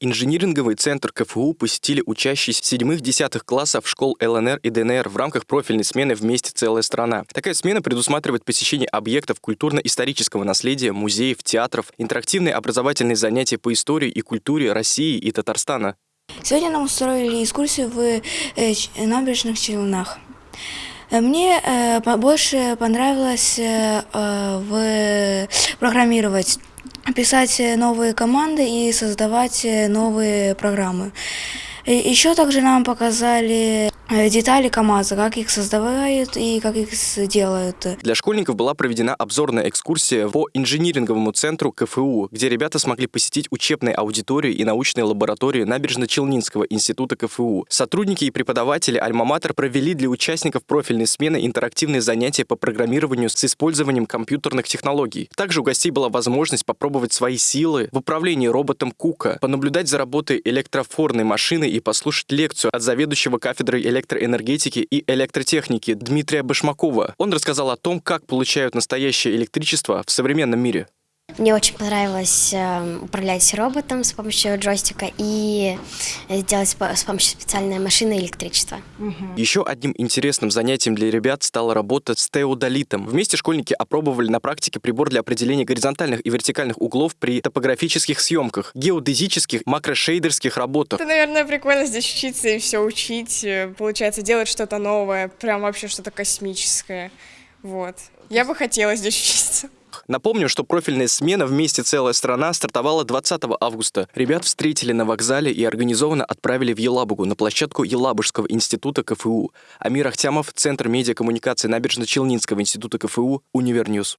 Инжиниринговый центр КФУ посетили учащиеся 7-10 классов школ ЛНР и ДНР в рамках профильной смены «Вместе целая страна». Такая смена предусматривает посещение объектов культурно-исторического наследия, музеев, театров, интерактивные образовательные занятия по истории и культуре России и Татарстана. Сегодня нам устроили экскурсию в э, набережных Челнах. Э, мне э, больше понравилось в программировать, писать новые команды и создавать новые программы. Еще также нам показали Э, детали КАМАЗа, как их создавают и как их делают. Для школьников была проведена обзорная экскурсия по инжиниринговому центру КФУ, где ребята смогли посетить учебные аудитории и научные лаборатории Набережно-Челнинского института КФУ. Сотрудники и преподаватели Альма-Матер провели для участников профильной смены интерактивные занятия по программированию с использованием компьютерных технологий. Также у гостей была возможность попробовать свои силы в управлении роботом Кука, понаблюдать за работой электрофорной машины и послушать лекцию от заведующего кафедрой электроэнергии электроэнергетики и электротехники Дмитрия Башмакова. Он рассказал о том, как получают настоящее электричество в современном мире. Мне очень понравилось э, управлять роботом с помощью джойстика и сделать с помощью специальной машины электричество. Угу. Еще одним интересным занятием для ребят стала работа с теодолитом. Вместе школьники опробовали на практике прибор для определения горизонтальных и вертикальных углов при топографических съемках, геодезических, макрошейдерских работах. Это, наверное, прикольно здесь учиться и все учить. Э, получается, делать что-то новое, прям вообще что-то космическое. Вот. Я бы хотела здесь учиться. Напомню, что профильная смена «Вместе целая страна» стартовала 20 августа. Ребят встретили на вокзале и организованно отправили в Елабугу на площадку Елабужского института КФУ. Амир Ахтямов, Центр медиакоммуникации Набережно-Челнинского института КФУ, Univer News.